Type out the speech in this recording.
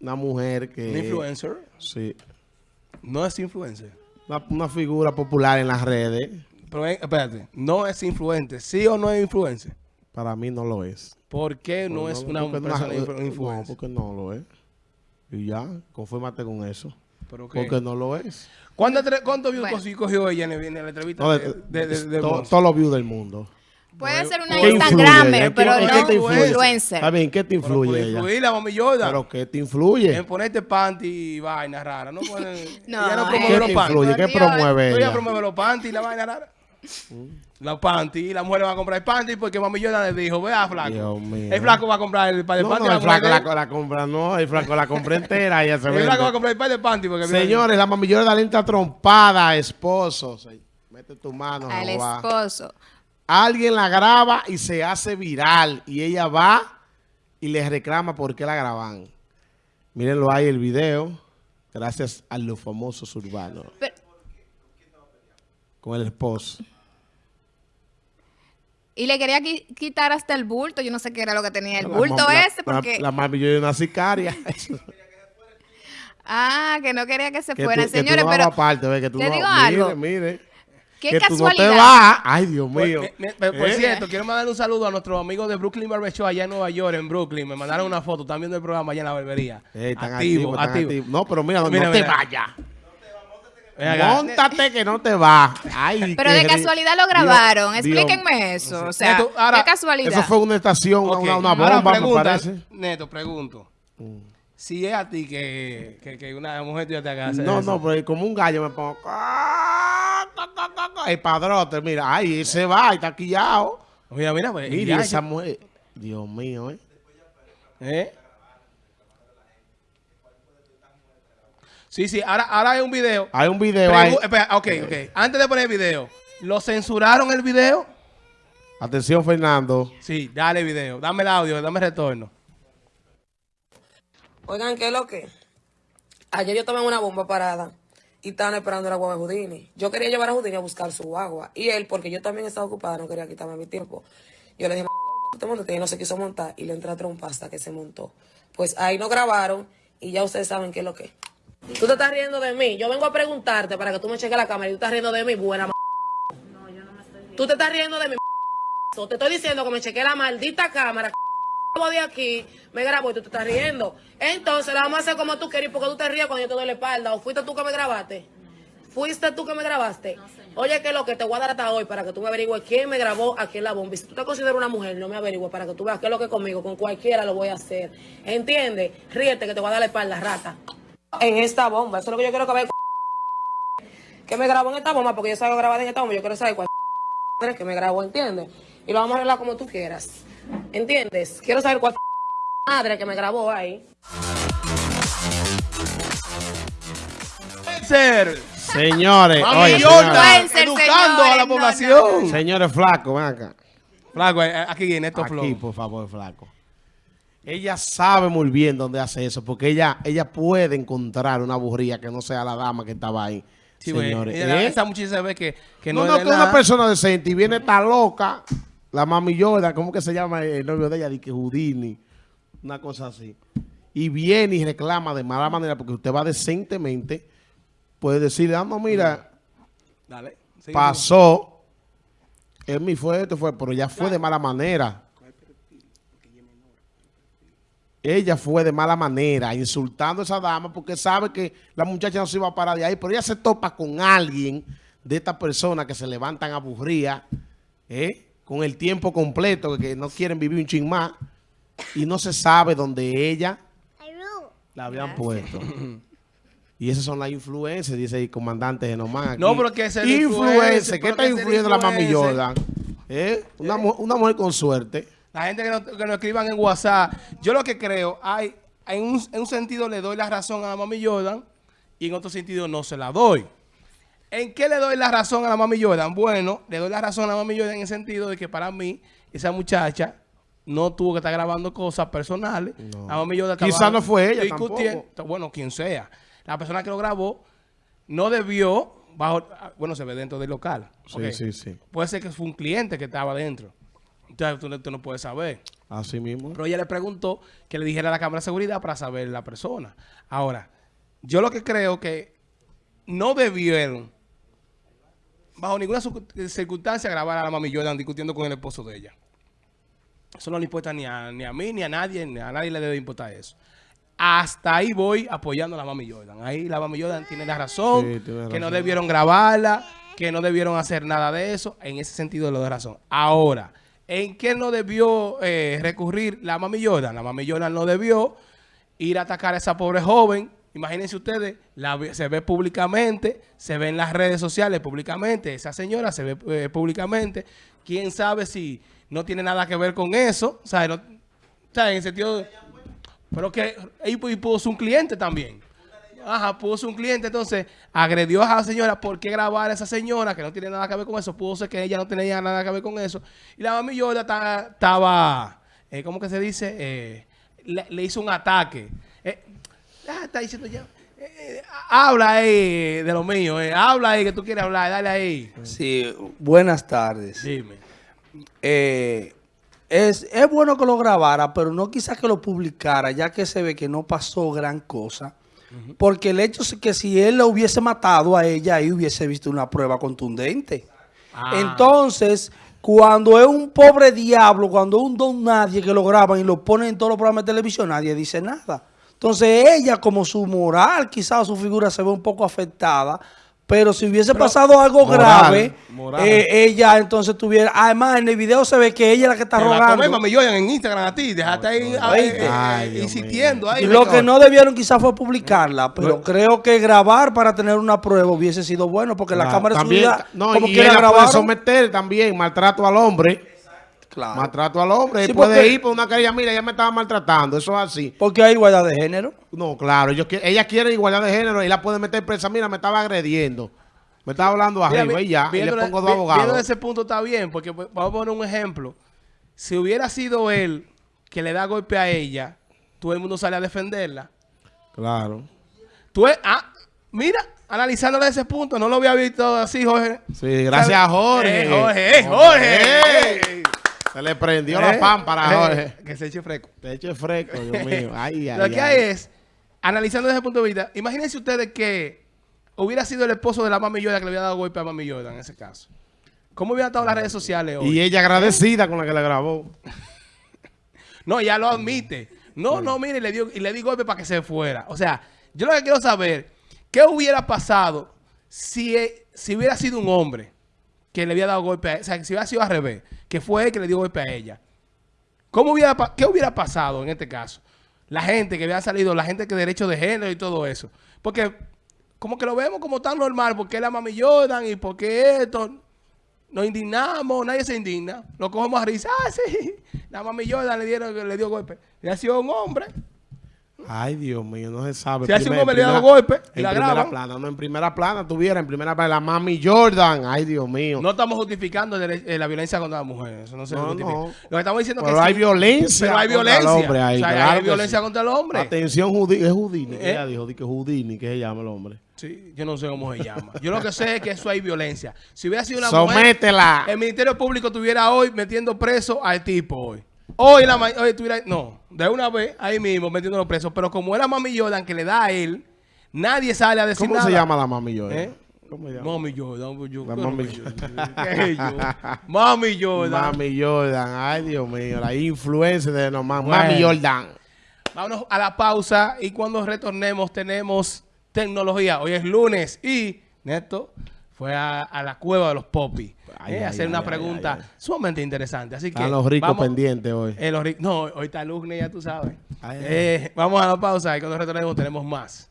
Una mujer que... Un influencer. Sí. No es influencer. Una, una figura popular en las redes. Pero espérate, no es influencer. ¿Sí o no es influencer? Para mí no lo es. ¿Por qué no, es una no- persona No, influencer? porque no lo es. Y ya, confírmate con eso. ¿Pero qué? Porque no lo es. ¿Cuánto, entre- cuánto views Bueno. cogió- ella en, el- en la entrevista No, de, de- de, de- de to- todos los views del mundo. Puede ser una ¿Qué influye Instagramer, ella? pero ¿Qué- no qué te influye? influencer. Está bien, ¿qué te Pero influye ella? influir la mami Jordan. ¿Pero qué te influye? En ponerte panty y vaina rara. No, ponen, No, ella no eh. promueve ¿Qué los te panty. influye? ¿Qué promueve Ella ella? promueve los panty y la vaina rara. Los panty y la mujer va a comprar el panty porque mami le dijo, vea flaco. Dios mío. El flaco va a comprar el par de No, panty. no, la el flaco la, la compra, no, el flaco la compra entera y el vende. flaco va a comprar el par de panty porque Señores, la mamillora de Alenta trompada, esposo. Mete tu mano, Al esposo. Alguien la graba y se hace viral. Y ella va y le reclama por qué la graban. Mírenlo ahí el video. Gracias a los famosos urbanos. Pero- Con el esposo. Y le quería qui- quitar hasta el bulto. Yo no sé qué era lo que tenía el La bulto ese, porque... La, la mamillora de una sicaria. Ah, que no quería que se que fuera. tú, que Señores, tú no pero dabas parte, ve, que tú le no- digo mire, algo. Mire, qué que tú no casualidad. te vas. Ay, Dios Por, mío. me- me- por ¿Eh? cierto, quiero mandarle un saludo a nuestros amigos de Brooklyn Barber Show allá en Nueva York, en Brooklyn. Me mandaron una foto, están viendo el programa allá en la barbería. Ey, están activo, activo. activos. No, pero mira, no, Mira, no te mira. vayas. Móntate que no te. Ay, Pero de casualidad lo grabaron. Dios- Explíquenme eso. O sea, Neto, ahora- qué casualidad. Eso fue una estación, una, una ahora bomba, me parece. Neto, pregunto. Si es a ti que, que, que una mujer tuya te haga hacer No, eso. no, pero como un gallo me pongo. El padrote, mira, ay, ese va, y está quillado. Mira, mira, pues. Mira ya, esa mujer. Dios mío, ¿eh? ¿Eh? Sí, sí, ahora, ahora hay un video. Hay un video ahí. Espera, ok, ok. Antes de poner el video, ¿lo censuraron el video? Atención, Fernando. Sí, dale video. Dame el audio, dame el retorno. Oigan, ¿qué es lo que? Ayer yo estaba en una bomba parada y estaban esperando la guagua de Houdini. Yo quería llevar a Houdini a buscar su guagua. Y él, porque yo también estaba ocupada, no quería quitarme mi tiempo. Yo le dije, te montate y no se quiso montar y le entré a trompa hasta que se montó. Pues ahí no grabaron y ya ustedes saben qué es lo que. Tú te estás riendo de mí. Yo vengo a preguntarte para que tú me cheques la cámara y tú estás riendo de mí, buena m***. Tú te estás riendo de mí, m***. Te estoy diciendo que me cheque la maldita cámara de aquí, me grabó y tú te estás riendo. Entonces, la vamos a hacer como tú quieres, porque tú te ríes cuando yo te doy la espalda. ¿O fuiste tú que me grabaste? ¿Fuiste tú que me grabaste? Oye, que lo que te voy a dar hasta hoy para que tú me averigües quién me grabó aquí en la bomba. Y si tú te consideras una mujer, no me averigües para que tú veas qué es lo que conmigo, con cualquiera lo voy a hacer. ¿Entiendes? Ríete que te voy a dar la espalda, rata. En esta bomba, eso es lo que yo quiero que ver. Que me grabó en esta bomba, porque yo salgo grabada en esta bomba, yo quiero saber cuál que me grabó, ¿entiendes? Y lo vamos a arreglar como tú quieras. ¿Entiendes? Quiero saber cuál madre que me grabó ahí. Ser. Señores, Mami oye, señores, educando a la no, población. señores flacos, ven acá. Flaco, eh, aquí en estos Aquí, flow. por favor, flaco. Ella sabe muy bien dónde hace eso, porque ella, ella puede encontrar una burría que no sea la dama que estaba ahí. Sí, güey. señores. Ella- ¿Eh? Esa muchacha ve que, que no, no, no, es que de una persona decente y viene tan loca, la mami Jordan, ¿cómo que se llama el novio de ella? Dice Houdini, una cosa así. Y viene y reclama de mala manera, porque usted va decentemente, puede decirle, ah, no, mira, Dale. pasó, él mi fue esto, fue, pero ya fue de mala manera. Ella fue de mala manera, insultando a esa dama porque sabe que la muchacha no se iba a parar de ahí, pero ella se topa con alguien de estas personas que se levantan aburridas, ¿eh? con el tiempo completo, que no quieren vivir un ching más, y no se sabe dónde ella la habían puesto. Y esas son las influencias, dice el comandante Genomán. No, pero que es el Influencer, ¿qué está influyendo la mami. Jordan? ¿Eh? Una, mu- una mujer con suerte. La gente que nos, que nos escriban en WhatsApp. Yo lo que creo, hay, en, un, en un sentido le doy la razón a la mami Jordan y en otro sentido no se la doy. ¿En qué le doy la razón a la mami Jordan? Bueno, le doy la razón a la mami Jordan en el sentido de que para mí esa muchacha no tuvo que estar grabando cosas personales. No. La mami Jordan Quizá no fue ella tampoco. Bueno, quien sea. La persona que lo grabó no debió bajo, bueno, se ve dentro del local. Sí, sí, sí. Puede ser que fue un cliente que estaba dentro. Entonces tú, no- tú no puedes saber. Así mismo. Pero ella le preguntó que le dijera a la cámara de seguridad para saber la persona. Ahora, yo lo que creo que no debieron, bajo ninguna circun- circunstancia, grabar a la mami Jordan discutiendo con el esposo de ella. Eso no le importa ni a, ni a mí, ni a nadie, ni a nadie le debe importar eso. Hasta ahí voy apoyando a la mami Jordan. Ahí la mami Jordan tiene la razón, Sí, tiene que no razón. debieron grabarla, que no debieron hacer nada de eso. En ese sentido le doy razón. Ahora, ¿en qué no debió eh, recurrir la mami Jordan? La mami Jordan no debió ir a atacar a esa pobre joven. Imagínense ustedes, la se ve públicamente, se ve en las redes sociales públicamente, esa señora se ve eh, públicamente. ¿Quién sabe si no tiene nada que ver con eso? O sea, en el sentido... de- pero que y, pu- y pudo ser un cliente también. Ajá, ser un cliente, entonces agredió a la señora. ¿Por qué grabar a esa señora que no tiene nada que ver con eso? Pudo ser que ella no tenía nada que ver con eso. Y la mami estaba, eh, ¿cómo que se dice? Eh, le, le hizo un ataque. Eh, ah, está diciendo ya. habla ahí de lo mío, eh, habla ahí que tú quieres hablar, dale ahí. Sí, buenas tardes. Dime. Eh, es, es bueno que lo grabara, pero no quizás que lo publicara, ya que se ve que no pasó gran cosa. Porque el hecho es que si él lo hubiese matado a ella, ahí hubiese visto una prueba contundente. Ah. Entonces, cuando es un pobre diablo, cuando es un don nadie que lo graban y lo ponen en todos los programas de televisión, nadie dice nada. Entonces, ella, como su moral, quizás su figura se ve un poco afectada, pero si hubiese pasado algo Moral, grave, moral. eh, ella entonces tuviera. Además, en el video se ve que ella es la que está la rogando. tomé, mami Jordan, en Instagram a ti, déjate ahí eh, eh, Ay, eh, Dios insistiendo. Ahí, lo que no debieron quizás fue publicarla, pero creo que grabar para tener una prueba hubiese sido bueno, porque la Claro, cámara de también, seguridad, no, como y quiera ella puede someter también maltrato al hombre. Claro. Maltrato al hombre. Sí, puede porque- ir por una querella. Mira, ella me estaba maltratando. Eso es así. Porque hay igualdad de género. No, claro. Ellos, ella quiere igualdad de género y la puede meter presa. Mira, me estaba agrediendo. Me estaba hablando Mira, arriba vi- y ya. Y le pongo dos Viendo abogados. ese punto está bien, porque pues, vamos a poner un ejemplo. Si hubiera sido él que le da golpe a ella, todo el mundo sale a defenderla. Claro. Tú es- ah, mira, analizándole ese punto, no lo había visto así, Jorge. Sí, gracias a Jorge. Eh, Jorge, eh, Jorge. Se le prendió la Eh, pámpara a eh, Jorge. Que se eche fresco. Te eche fresco, Dios mío. Ay, ay, Lo que ay. hay es, analizando desde ese punto de vista, imagínense ustedes que hubiera sido el esposo de la mami Jordan que le había dado golpe a mami Jordan en ese caso. ¿Cómo hubieran estado las redes sociales hoy? Y ella agradecida con la que le grabó. No, ya lo admite. No, no, mire, le dio, y le di golpe para que se fuera. O sea, yo lo que quiero saber, ¿qué hubiera pasado si, eh, si hubiera sido un hombre que le había dado golpe a? O sea, si hubiera sido al revés, que fue él que le dio golpe a ella. ¿Cómo hubiera, ¿Qué hubiera pasado en este caso? La gente que había salido, la gente que derecho de género y todo eso. Porque como que lo vemos como tan normal, porque la mami Jordan y porque esto... Nos indignamos, nadie se indigna. Lo cogemos a risa. Ah, sí. La mami Jordan le, dieron, le dio golpe. Le ha sido un hombre. Ay, Dios mío, no se sabe. Si hace un hombre le da primera- golpe y en la primera graban. plana, no en primera plana tuviera, en primera plana la mami Jordan. Ay, Dios mío. No estamos justificando eh, la violencia contra las mujeres. Eso no se No, justifica. no. Lo que estamos diciendo es Pero que hay sí, violencia. Pero hay contra violencia. el hombre ahí, O sea, claro hay violencia sí. contra el hombre. Atención, es Houdini. ¿Eh? Ella dijo di que Houdini, que se llama el hombre. Sí, yo no sé cómo se llama. Yo lo que sé es que eso hay violencia. Si hubiera sido una mujer, Sométela. el Ministerio Público estuviera hoy metiendo preso al tipo hoy. Hoy, la hoy estuviera, no, de una vez, ahí mismo, metiéndolo preso. Pero como era Mami Jordan que le da a él, nadie sale a decir ¿Cómo nada. se llama la mami Jordan? ¿Eh? ¿Cómo se llama? Mami Jordan, pues yo, La ¿qué Mami yo? Mami Jordan. Mami Jordan. Ay, Dios mío. La influencia de nomás. Bueno. Mami Jordan. Vámonos a la pausa y cuando retornemos tenemos tecnología. Hoy es lunes y Neto fue a, a la cueva de los popis eh, hacer una pregunta sumamente interesante. Así que a los ricos pendientes hoy. Eh, los no, hoy está Lugne, ya tú sabes. Eh, vamos a la pausa y cuando retornemos tenemos más.